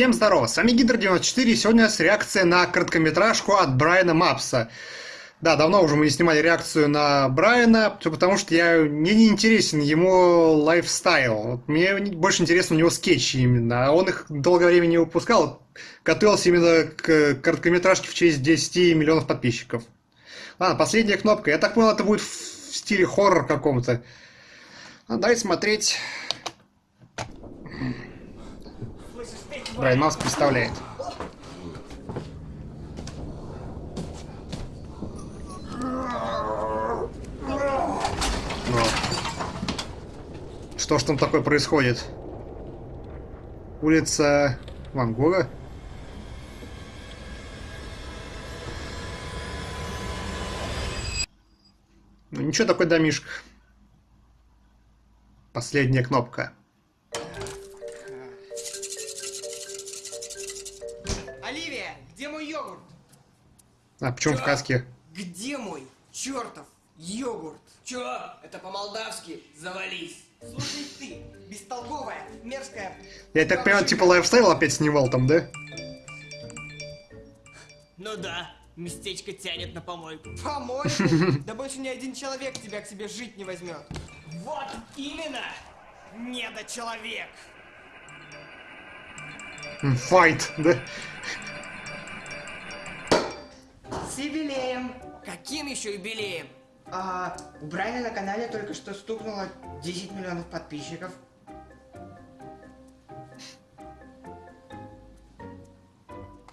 Всем здорово, с вами Гидр94, и сегодня у нас реакция на короткометражку от Брайана Мапса. Да, давно уже мы не снимали реакцию на Брайана, все потому что я, мне не интересен ему лайфстайл. Мне больше интересно у него скетчи именно, а он их долгое время не выпускал, готовился именно к короткометражке в честь 10 миллионов подписчиков. Ладно, последняя кнопка, я так понял, это будет в стиле хоррор каком-то. А, смотреть... Брайан Мапс представляет. Вот. Что ж там такое происходит? Улица Ван Гога? Ну ничего такой домишка. Последняя кнопка. А почему в каске? Где мой чертов йогурт? Чё? Это по-молдавски завались. Слушай ты, бестолковая, мерзкая. Я так понимаю, типа лайфстайл опять снимал там, да? Ну да, местечко тянет на помойку. Помойку? Да больше ни один человек тебя к себе жить не возьмет. Вот именно! Недочеловек! Файт, да? Юбилеем. Каким еще юбилеем? А, у Брайана на канале только что стукнуло 10 миллионов подписчиков.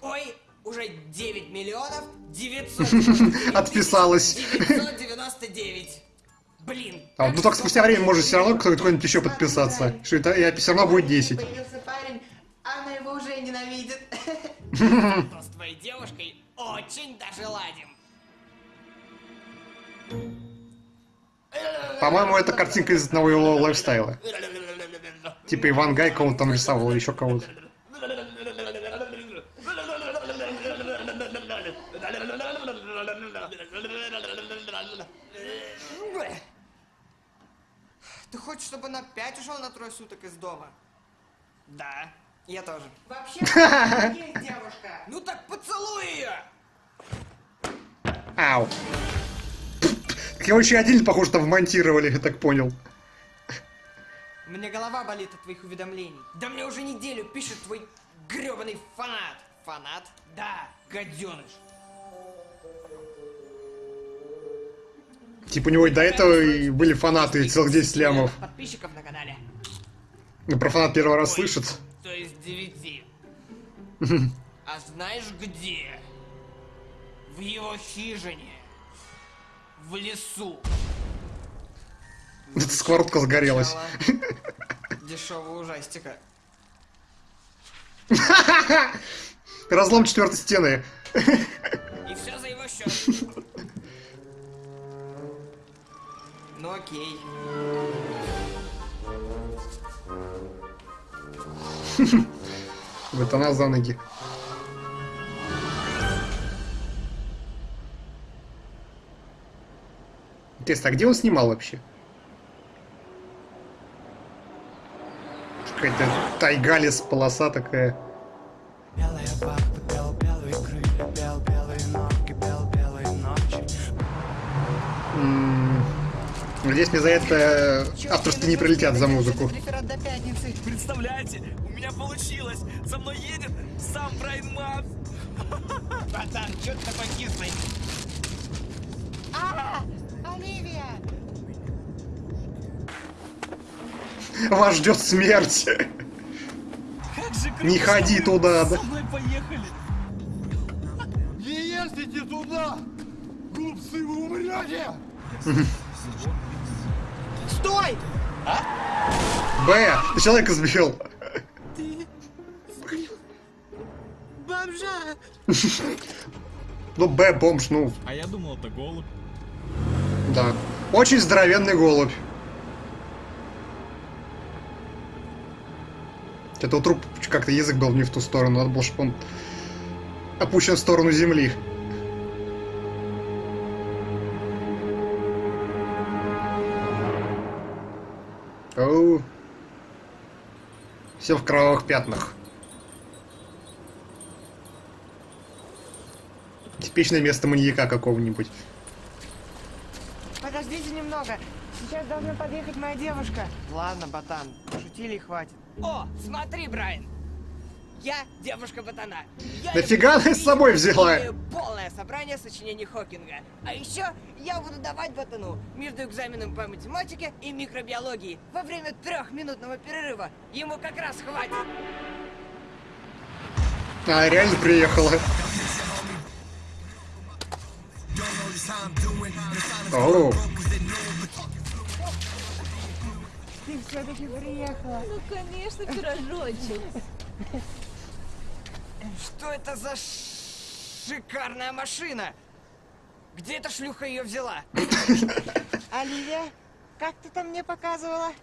Ой, уже 9 миллионов 999 Отписалась. 999. Блин. А, ну так спустя время может все равно кто-нибудь еще подписаться. Что это и все равно будет 10. Появился парень, она его уже ненавидит. То с твоей девушкой очень даже ладим. По-моему, это картинка из одного его лайфстайла. Типа Иван Гай кого-то там рисовал, или еще кого-то. Ты хочешь, чтобы он опять ушел на трое суток из дома? Да. Я тоже. Вообще, есть девушка. Ну так поцелуй ее! Ау. Еще отдельно, похоже, там вмонтировали, я так понял. Мне голова болит от твоих уведомлений. Да мне уже неделю пишет твой гребаный фанат. Фанат? Да, гаденыш. Типа у него и до этого и были фанаты целых 10 лямов. Подписчиков на канале. Ну, про фанат первый раз Ой, слышит. А знаешь где? В его хижине. В лесу. Эта сковородка загорелась. Дешевого ужастика. Разлом четвертой стены. И все за его счет. Ну окей. Вот она за ноги. Интересно, а где он снимал вообще? Какая-то тайга лес, полоса такая. Белая вахта, бел белые крылья, бел белые ноги, бел белые ночи. М, Надеюсь, мне за это авторски не прилетят за музыку. Представляете, меня получилось. За мной едет сам Брайан Мапс. Братан, что ты такой кислый? А, Оливия! Вас ждет смерть. Как же круто. Не ходи туда, да. Со мной поехали. Не ездите туда! Глупцы, вы умрете! Стой! Б, ты человека сбил. Бомжа! Ну, Б, бомж, ну, А я думал, это голубь. да. Очень здоровенный голубь. Это у труп как-то язык был не в ту сторону, надо было, чтобы он опущен в сторону земли. Оу. Все в кровавых пятнах. Типичное место маньяка какого-нибудь. Подождите немного. Сейчас должна подъехать моя девушка. Ладно, ботан, шутили и хватит. О, смотри, Брайан. Я девушка ботана. Я Нафига она с собой взяла? Полное собрание сочинений Хокинга. А еще я буду давать ботану между экзаменом по математике и микробиологии во время трехминутного перерыва. Ему как раз хватит. А, реально приехала. О, Ты все-таки приехала. Ну, конечно, пирожочек. Что это за шикарная машина? Где эта шлюха ее взяла? Оливия, как ты там мне показывала?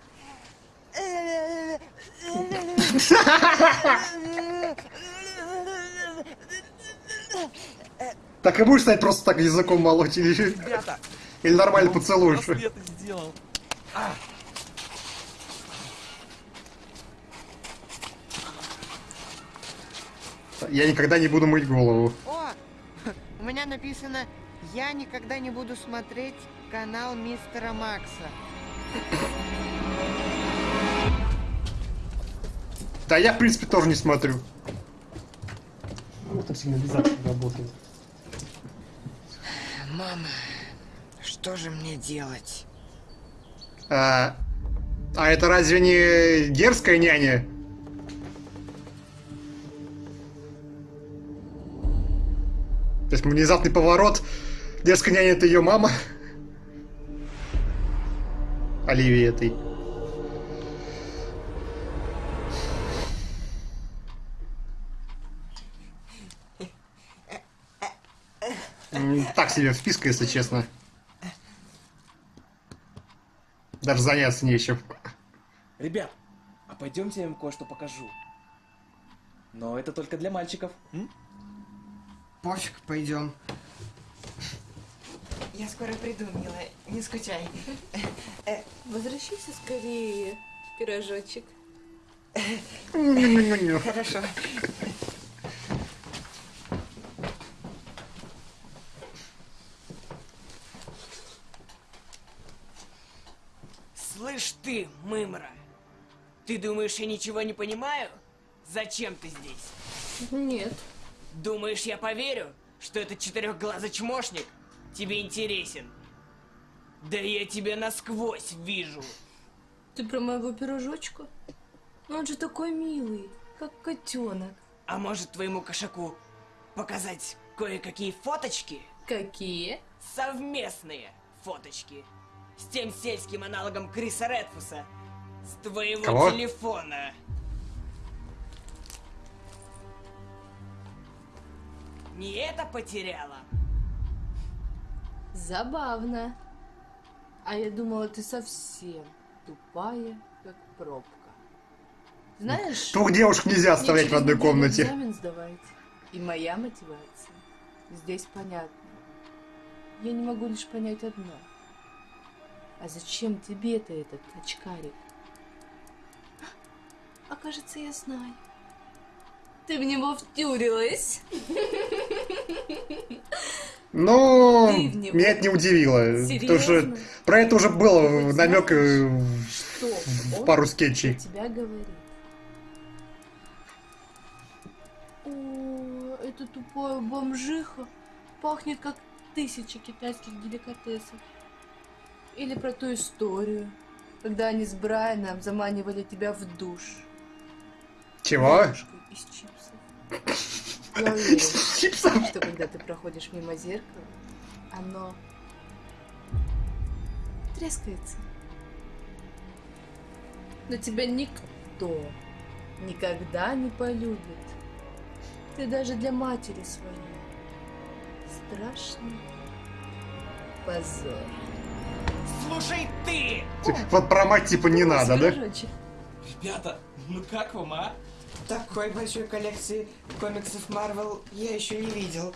так и будешь стать просто так языком молоть или, или нормально поцелуешь? это сделал. Я никогда не буду мыть голову. О, у меня написано, я никогда не буду смотреть канал мистера Макса. Да я, в принципе, тоже не смотрю. Вот так сигнализация работает. Мама, что же мне делать? А, а это разве не дерзкая няня? То есть внезапный поворот. Дерзкая няня это ее мама. Оливии этой. Так себе вписка, если честно. Даже заняться нечем. Ребят, а пойдемте я вам кое-что покажу. Но это только для мальчиков. м? Пофиг, пойдем. Я скоро приду, милая, не скучай. Возвращайся скорее, пирожочек. Хорошо. Слышь ты, мымра, ты думаешь, я ничего не понимаю? Зачем ты здесь? Нет. Думаешь, я поверю, что этот четырехглазый чмошник тебе интересен? Да я тебя насквозь вижу. Ты про моего пирожочка? Он же такой милый, как котенок. А может твоему кошаку показать кое-какие фоточки? Какие? Совместные фоточки. С тем сельским аналогом Криса Редфуса. С твоего Кого? телефона. Не это потеряла? Забавно. А я думала, ты совсем тупая, как пробка. Знаешь, Двух девушек нельзя оставлять в одной комнате. экзамен сдавать. И моя мотивация здесь понятна. Я не могу лишь понять одно. А зачем тебе-то этот очкарик? А кажется, я знаю. Ты в него втюрилась. Ну, меня это не удивило. Потому что про это уже было Ты намек э, Что? в он пару скетчей. тебя говорит. О, эта тупая бомжиха пахнет как тысяча китайских деликатесов. Или про ту историю, когда они с Брайаном заманивали тебя в душ. Чего? Из чипсов. Я уверена, Чипсов? что когда ты проходишь мимо зеркала, оно трескается. Но тебя никто никогда не полюбит. Ты даже для матери своей страшный позор. Слушай ты! Вот про мать типа не надо, да? Ребята, ну как вам, а? Такой большой коллекции комиксов Марвел я еще не видел.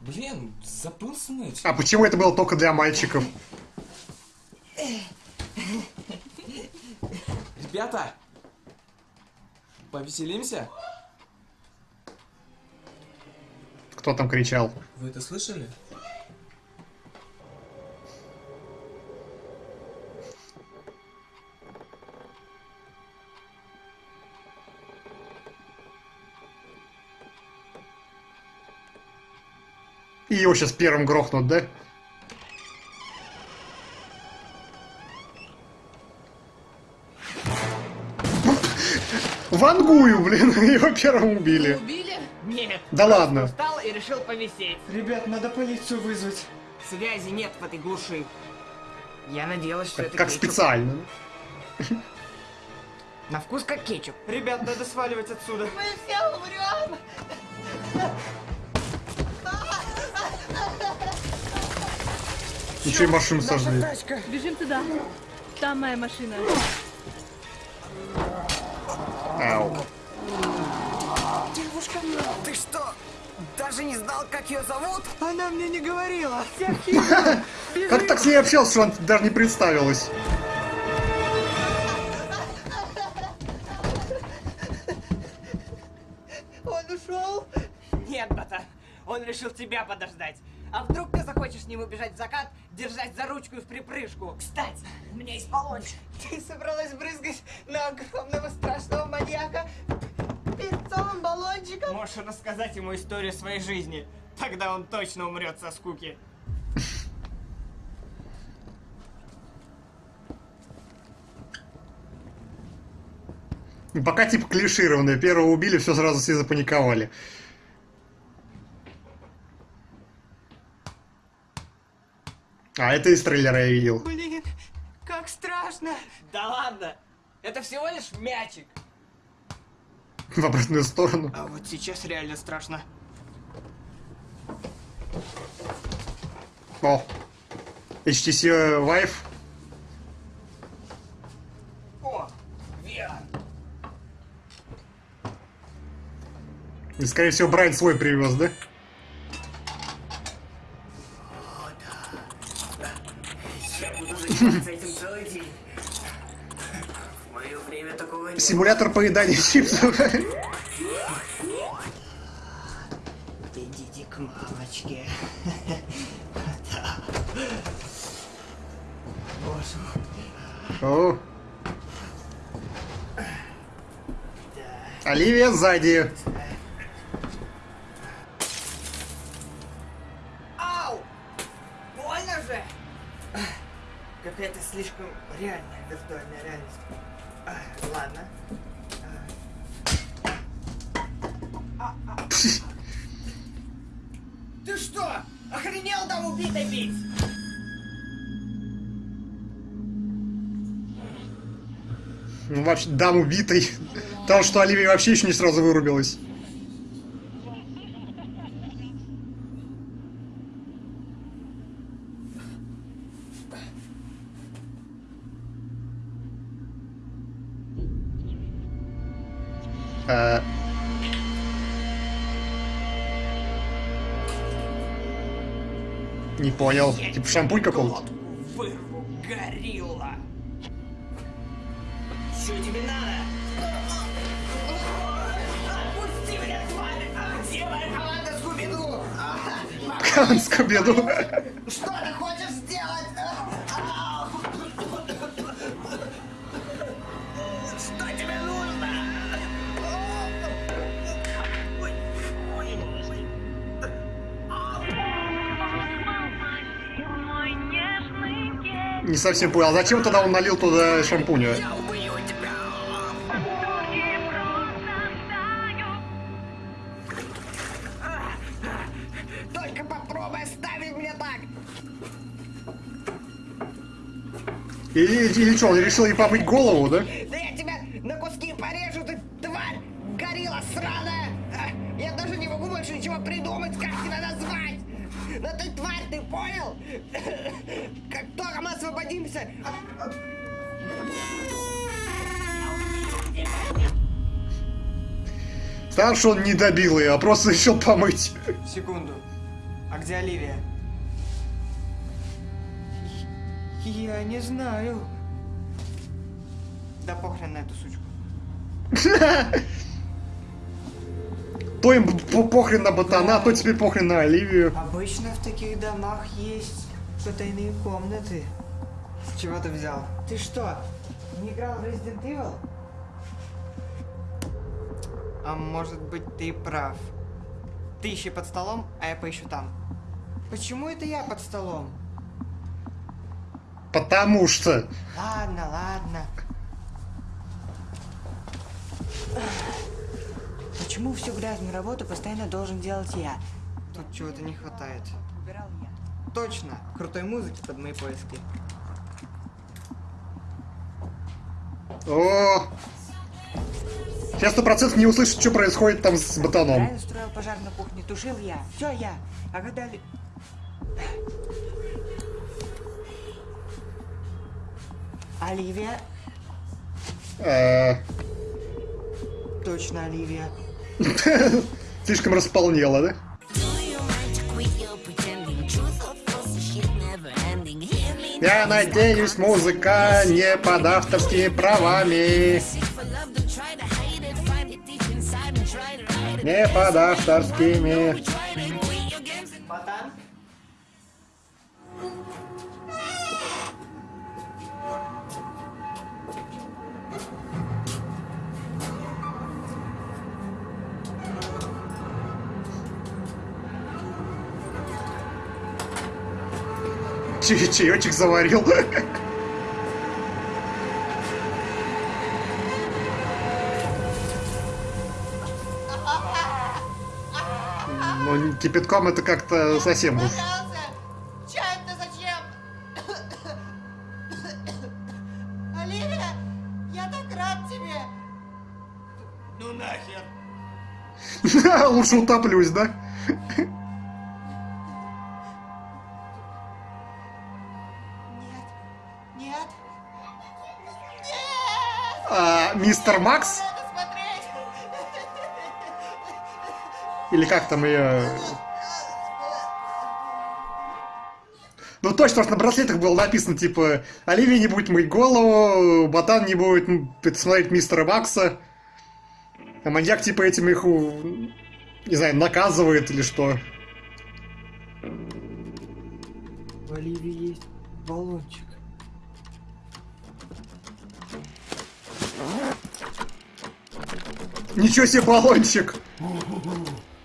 Блин, забыл смыть. А почему это было только для мальчиков? Ребята, повеселимся? Кто там кричал? Вы это слышали? Его сейчас первым грохнут, да? Вангую, блин, его первым убили. Убили? Нет. Да ладно. Устал и решил повисеть. Ребят, надо полицию вызвать. Связи нет в этой глуши. Я надеялась, что это Как кетчуп. специально. На вкус как кетчуп. Ребят, надо сваливать отсюда. Мы все умрем! Еще и машину сожгли. Бежим туда. Там моя машина. Ау. Девушка, ты что, даже не знал, как ее зовут? Она мне не говорила. Как так с ней общался, что она даже не представилась? Он ушел? Нет, братан. Он решил тебя подождать. А вдруг ты захочешь с ним убежать в закат, держать за ручку и в припрыжку? Кстати, у меня есть баллончик. Ты собралась брызгать на огромного страшного маньяка перцовым баллончиком? Можешь рассказать ему историю своей жизни. Тогда он точно умрет со скуки. Ну, Пока типа клишированное. Первого убили, все сразу все запаниковали. А, это из трейлера я видел. Блин, как страшно. Да ладно. Это всего лишь мячик. В обратную сторону. А вот сейчас реально страшно. О. HTC Vive. О, VR. И, скорее всего, Брайан свой привез, да? Я буду заниматься этим целый день. В мое время такого не Симулятор поедания чипсов. Идите к мамочке. Боже мой. О. Оливия сзади. Охренел там убитой бить? Ну, вообще, дам убитой. Потому что Оливия вообще еще не сразу вырубилась. Понял. Типа шампунь какого-то? Вырву, горилла! Что тебе надо? Отпусти меня, тварь! А Где моя команда Скуби-Ду? Кан Скобеду. Не совсем понял. А зачем тогда он налил туда шампуня? Только попробуй оставить меня так! Или, или что, он решил ей помыть голову, да? Странно, что он не добил ее, а просто решил помыть. Секунду. А где Оливия? Я не знаю. Да похрен на эту сучку. То им по- похрен на ботана, то теперь похрен на Оливию. Обычно в таких домах есть потайные комнаты. С чего ты взял? Ты что, не играл в Resident Evil? А может быть ты прав. Ты ищи под столом, а я поищу там. Почему это я под столом? Потому что... Ладно, ладно. Почему всю грязную работу постоянно должен делать я? Тут чего-то не хватает. Убирал я. Точно, крутой музыки под мои поиски. О! Сейчас сто процентов не услышит, что происходит там с ботаном. Устроил пожар на кухне, тушил я. Все я. А когда ли... Оливия? Э, Точно, Оливия. Слишком располнела, да? Я надеюсь, музыка не под авторскими правами. Не под авторскими. Чай- Чаечек заварил. Кипятком это как-то совсем уж. Чай-то зачем? Оливия, я так рад тебе. Ну нахер! Лучше утоплюсь, да? Нет, нет, А, мистер Макс? Или как там ее... Ну точно, что на браслетах было написано, типа, Оливия не будет мыть голову, Ботан не будет смотреть мистера Макса. А маньяк, типа, этим их, у- не знаю, наказывает или что. В Оливии есть баллончик. Ничего себе баллончик!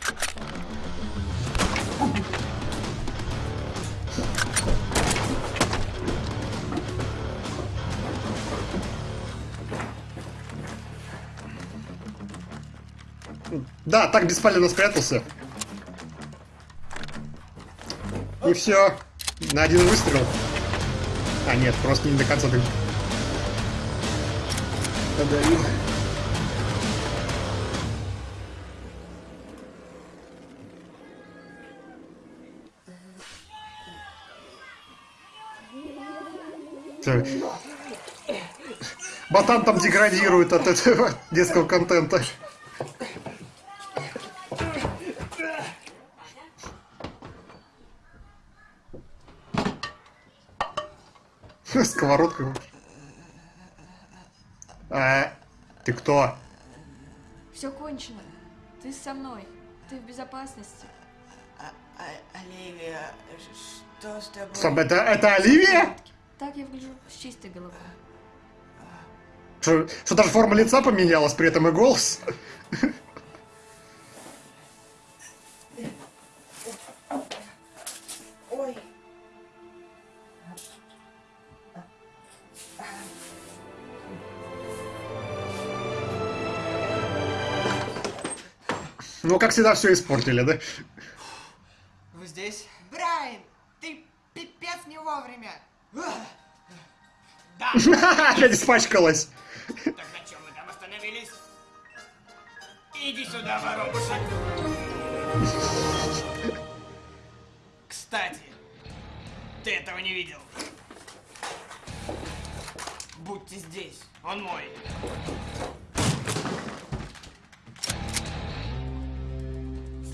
Да, так бесполезно спрятался. И все. На один выстрел. А нет, просто не до конца ты. Подавил. Ботан там деградирует от этого детского контента. Сковородка. А, ты кто? Все кончено. Ты со мной. Ты в безопасности. А, а- Оливия, что с тобой? Стоп, это, это Оливия? Так я выгляжу с чистой головой. Что, что даже форма лица поменялась, при этом и голос? Ну, как всегда, все испортили, да? Вы здесь? Брайан, ты пипец не вовремя. Опять испачкалась. Так на чем мы там остановились? Иди сюда, воробушек! Кстати, ты этого не видел. Будьте здесь, он мой.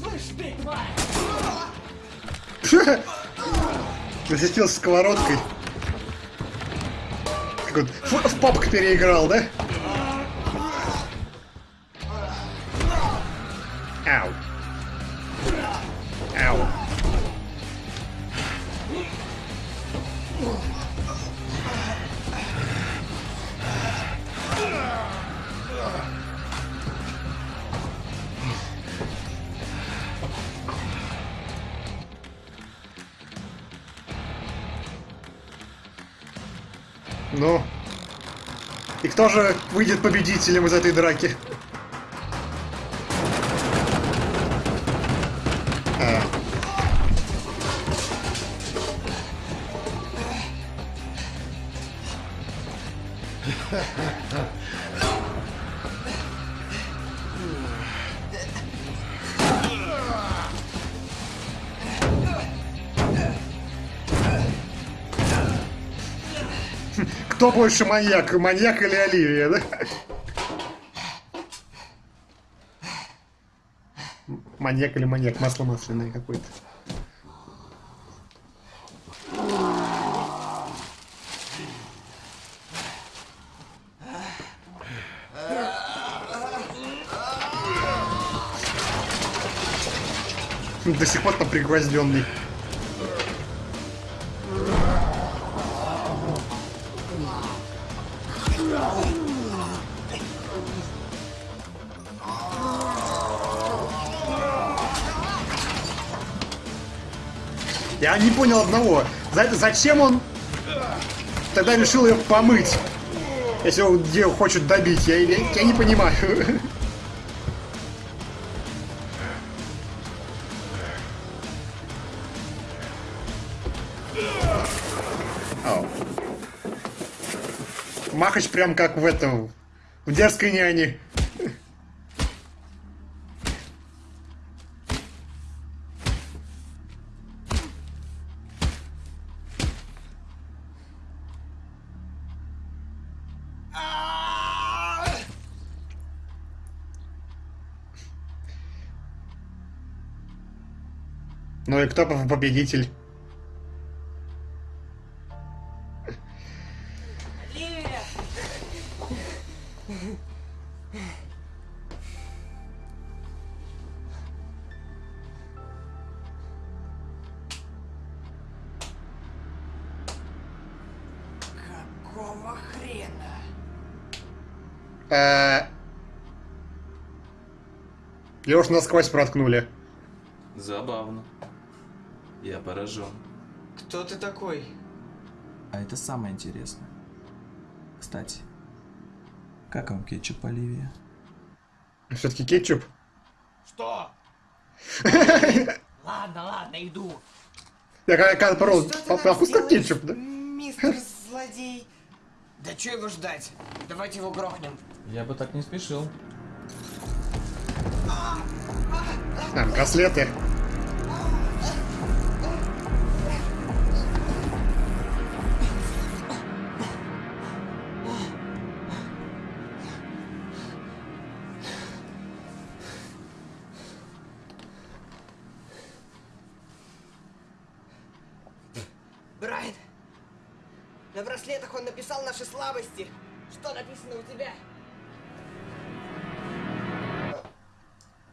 Слышь ты, тварь! Защитился сковородкой. Как вот в, в папку переиграл, да? Ау. Ну, и кто же выйдет победителем из этой драки? Кто больше маньяк? Маньяк или Оливия, да? Маньяк или маньяк? Масло масляное какое-то. До сих пор там пригвозденный. Не понял одного. За- зачем он тогда решил ее помыть? Если он где хочет добить, я, я- я не понимаю. Махач прям как в этом, в дерзкой няне. Ну и кто по- победитель? Какого хрена? Э, Леш насквозь проткнули. Забавно. Я поражен. Кто ты такой? А это самое интересное. Кстати, как вам кетчуп Оливия? Все-таки кетчуп. Что? Ладно, ладно, иду. Я когда, когда порол, Что ты по- нам по вкусу как кетчуп, да? Мистер злодей. Да что его ждать? Давайте его грохнем. Я бы так не спешил. А, браслеты. Браслетах он написал наши слабости. Что написано у тебя?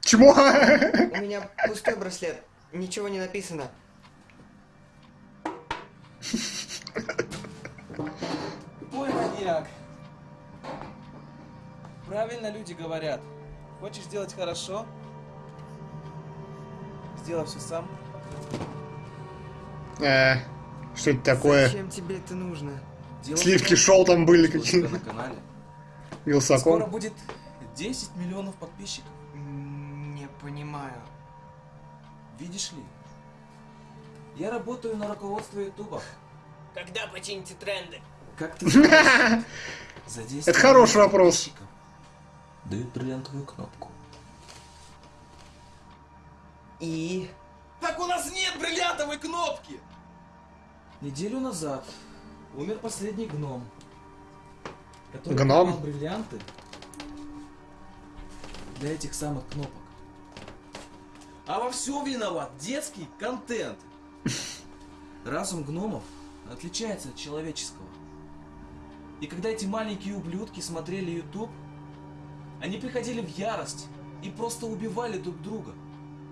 Чмо? У меня пустой браслет. Ничего не написано. Ой, маньяк. Правильно люди говорят. Хочешь сделать хорошо? Сделай все сам. Э, Что это такое? Зачем тебе это нужно? Дело в Сливки шоу там были какие-то. на канале. Скоро Вилсаком. будет 10 миллионов подписчиков. Не понимаю. Видишь ли? Я работаю на руководство Ютуба. Когда почините тренды? Как ты за 10 Это хороший вопрос. Дают бриллиантовую кнопку. И... Так у нас нет бриллиантовой кнопки! Неделю назад умер последний гном. Который Гном? бриллианты для этих самых кнопок. А во всем виноват детский контент. Разум гномов отличается от человеческого. И когда эти маленькие ублюдки смотрели YouTube, они приходили в ярость и просто убивали друг друга.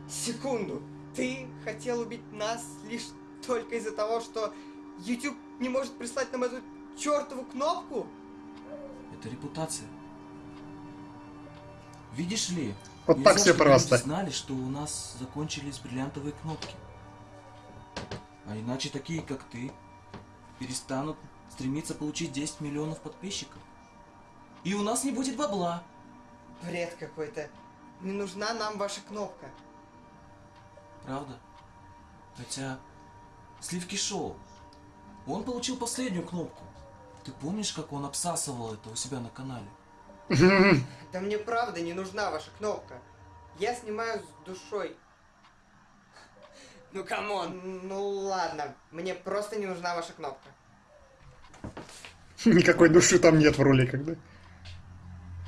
Секунду. Ты хотел убить нас лишь только из-за того, что YouTube не может прислать нам эту чертову кнопку? Это репутация. Видишь ли, Вот нельзя, так чтобы просто. знали, что у нас закончились бриллиантовые кнопки. А иначе такие, как ты, перестанут стремиться получить 10 миллионов подписчиков. И у нас не будет бабла. Бред какой-то. Не нужна нам ваша кнопка. Правда? Хотя, Сливки Шоу, он получил последнюю кнопку. Ты помнишь, как он обсасывал это у себя на канале? Да мне правда не нужна ваша кнопка. Я снимаю с душой. Ну come on. Ну ладно, мне просто не нужна ваша кнопка. Никакой души там нет в роликах, да?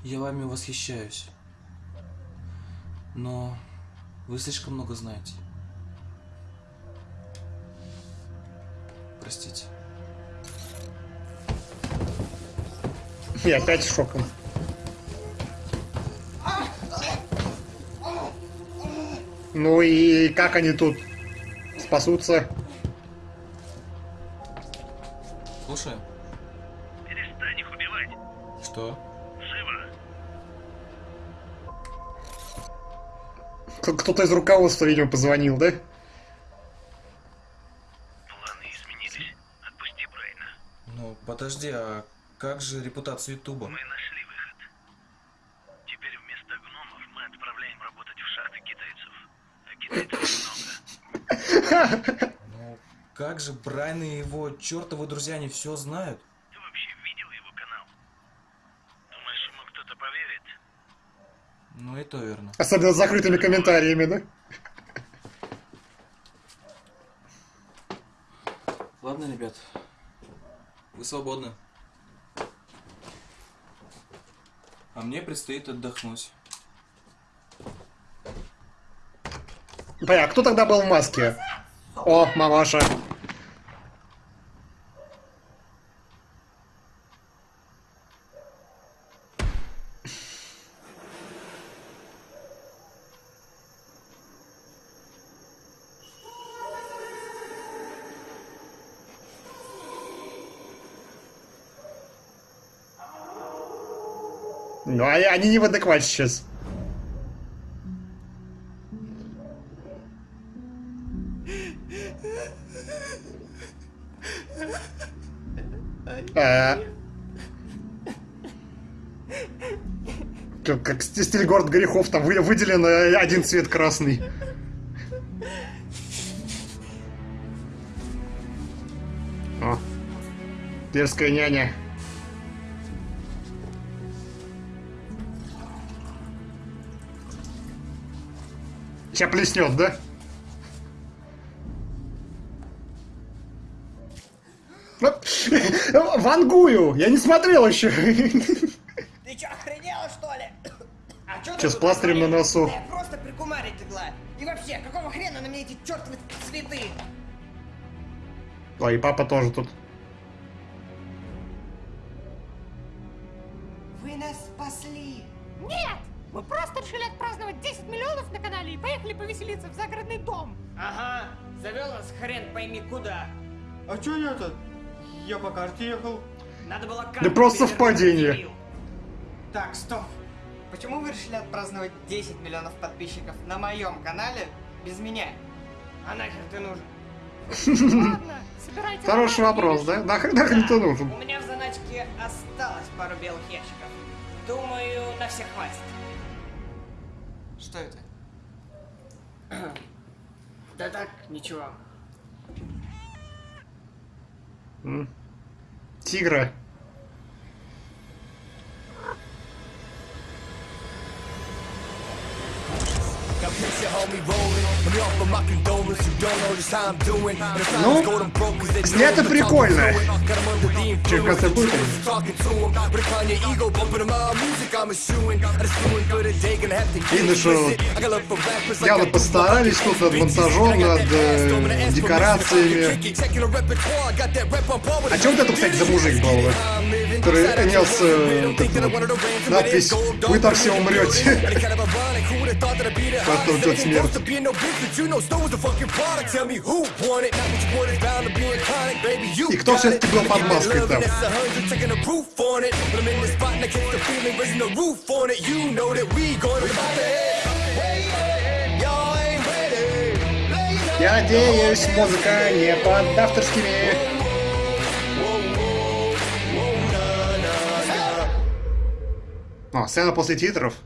Я вами восхищаюсь. Но вы слишком много знаете. Простите. И опять шоком. Ну и как они тут спасутся? Слушай. Перестань их убивать. Что? Живо. Кто-то из руководства, видимо, позвонил, да? Планы изменились. Отпусти Брайна. Ну, подожди, а как же репутация Ютуба? Мы нашли выход. Теперь вместо гномов мы отправляем работать в шахты китайцев. А китайцев много. Ну, как же Брайан и его чертовы друзья не все знают? Ты вообще видел его канал? Думаешь, ему кто-то поверит? Ну, и то верно. Особенно с закрытыми комментариями, да? Ладно, ребят. Вы свободны. А мне предстоит отдохнуть. Бля, кто тогда был в маске? О, мамаша. Ну, а они не в адеквате сейчас. А. Как, как ст- стиль город грехов, там вы- выделен э, один цвет красный. О, дерзкая няня. Сейчас плеснет, да? Вангую! Я не смотрел еще. Ты чё, охренела, что ли? А чё ты Чё, с тут пластырем на носу? Да просто прикумарить легла. И вообще, какого хрена на мне эти чертовы цветы? И папа тоже тут. Мы просто решили отпраздновать 10 миллионов на канале и поехали повеселиться в загородный дом. Ага, завел нас хрен пойми куда. А чё я-то? Я по карте ехал. Надо было Да карту просто перевернуть, совпадение. дебил. Так, стоп. Почему вы решили отпраздновать 10 миллионов подписчиков на моем канале без меня? А нахер ты нужен? Ладно, собирайте Хороший вопрос, да? Нахрен, нахрен ты нужен? У меня в заначке осталось пару белых ящиков. Думаю, на всех хватит. Что это? Да так, ничего. М. Тигра. Ну, снято прикольно. Че, в конце будет? Видно, что явно постарались тут над монтажом, над э, декорациями. А что вот это, кстати, за мужик был? Который нес э, надпись «Вы там все умрете». что ждет смерть. И кто все-таки был под маской там? and That's a hundred, taking the О, сцена после титров.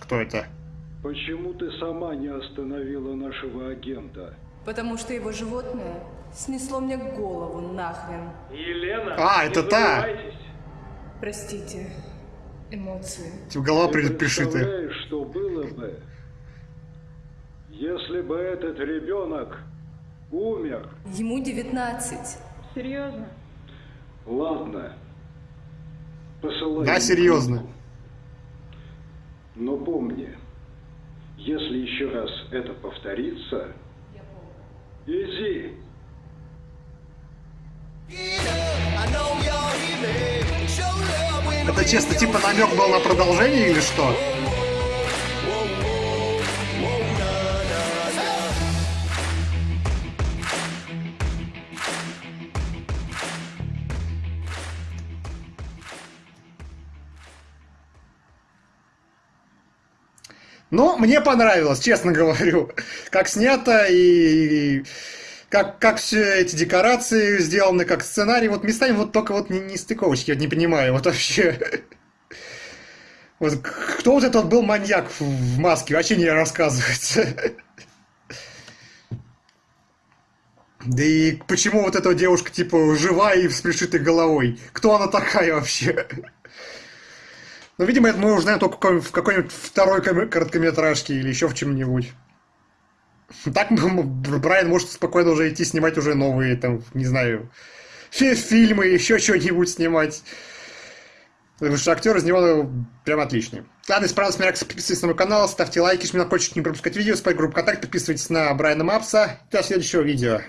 Кто это? Почему ты сама не остановила нашего агента? Потому что его животное снесло мне голову нахрен. Елена! А, это та! Простите, эмоции. Типа голова Ты при- пришитая. представляешь, что было бы, если бы этот ребенок умер? Ему 19. Серьезно? Ладно. Посылай. Да, серьезно. Но помни, если еще раз это повторится, иди. Это честно, типа намек был на продолжение или что? Ну, мне понравилось, честно говорю. Как снято и как, как все эти декорации сделаны, как сценарий. Вот местами вот только вот не, не стыковочки, я не понимаю. Вот вообще. Вот кто вот этот был маньяк в маске, вообще не рассказывается. Да и почему вот эта девушка, типа, жива и с пришитой головой? Кто она такая вообще? Ну, видимо, это мы узнаем только в какой- в какой-нибудь второй ком- короткометражке или еще в чем-нибудь. Так м, Брайан может спокойно уже идти снимать уже новые, там, не знаю, фи- фильмы, еще что-нибудь снимать. Потому что актер из него ну, прям отличный. Ладно, если понравилось, подписывайтесь на мой канал, ставьте лайки, жмите на колокольчик, не пропускать видео, спать группу контакт, подписывайтесь на Брайана Мапса. До следующего видео.